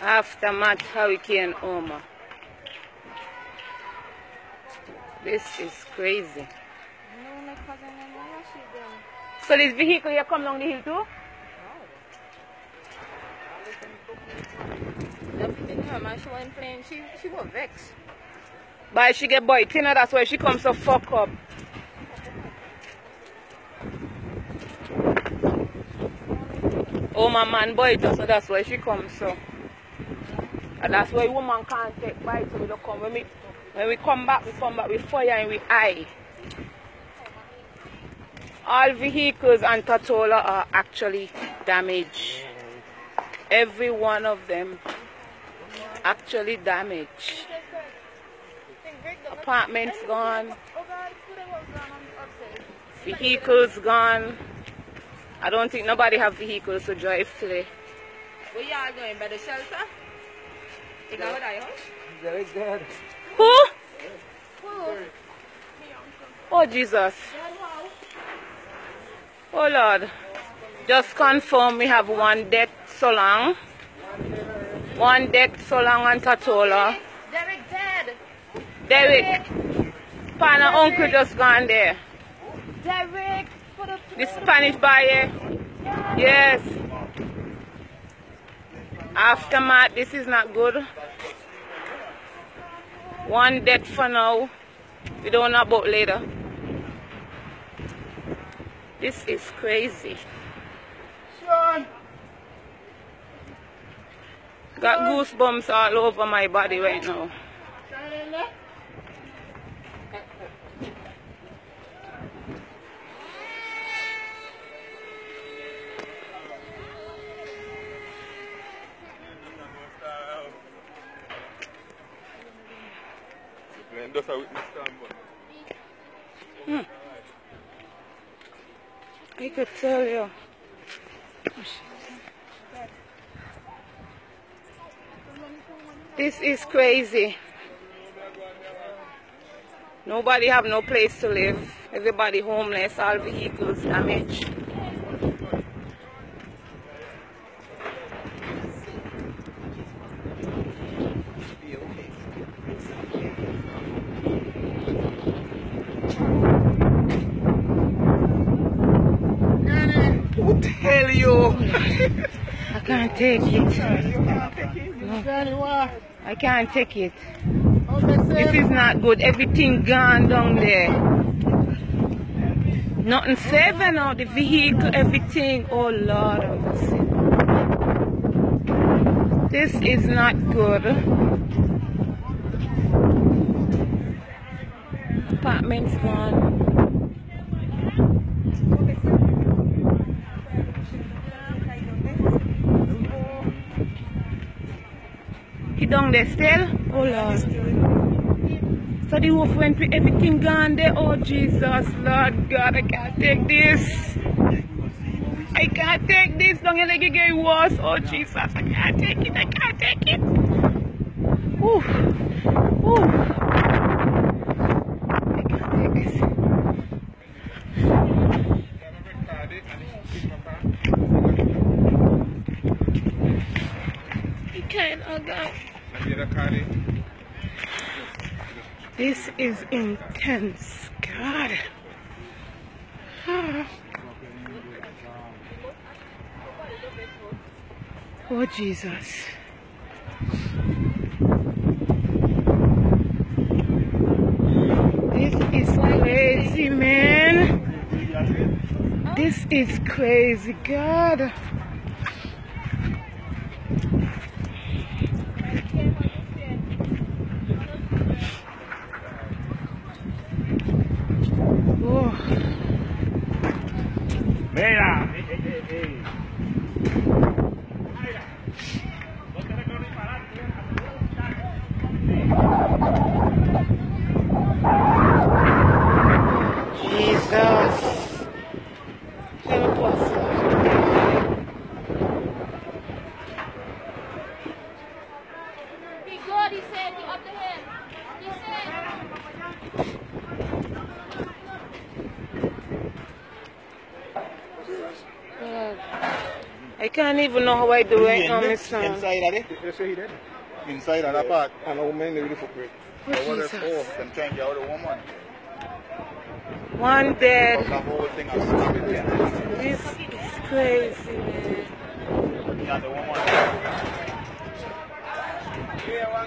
Aftermath Hurricane Irma. This is crazy. So this vehicle here come down the hill too? Man, she wasn't playing, she, she was vexed. But she get boy, you know that's why she comes so fuck up. Oh my man boy so that's why she comes so. And that's why woman can't take bite so we don't come. When we when we come back, we come back with fire and with eye. All vehicles on Tortola are actually damaged. Every one of them actually damaged. Apartments gone. Vehicles gone. I don't think nobody have vehicles to drive today. Where y'all going? By the shelter? You know what I house? Derek dead. Who? Who? Oh Jesus. Oh Lord. Just confirm we have one death so long. One death so long on Tortola. Derek dead! Derek. Pana uncle just gone there. Derek! For the The Spanish buyer. Yes. Aftermath, this is not good. One death for now. We don't know about later. This is crazy. Sean! Got goosebumps all over my body right now. Just a witness stand, but hmm. I could tell you. This is crazy. Nobody have no place to live. Everybody homeless, all vehicles damaged. Who tell you? I can't take it. Why? I can't take it. This is not good. Everything gone down there. Nothing saving out the vehicle, everything. Oh Lord. This is not good. Apartments gone. He down there still? Oh Lord. So the wolf went with everything gone there. Oh Jesus, Lord God, I can't take this. I can't take this. Don't you let it get worse. Oh Jesus, I can't take it. I can't take it. Ooh. Ooh. I can't take this. I can't, oh God. This is intense. God. Ah. Oh, Jesus. This is crazy, man. This is crazy, God. Oh. Mira. Jesus. Help us, Lord. He good, he said, he up to him. He said. Lord. I can't even know how I do right now, In- my son. Inside of it. Oh, you say he dead? Inside of that part. And a woman in the footprint. Oh, There was a Jesus. four. Them trying to get out the woman. One But dead. the whole thing is stopping there. This is crazy, man. Yeah, the woman. Yeah, one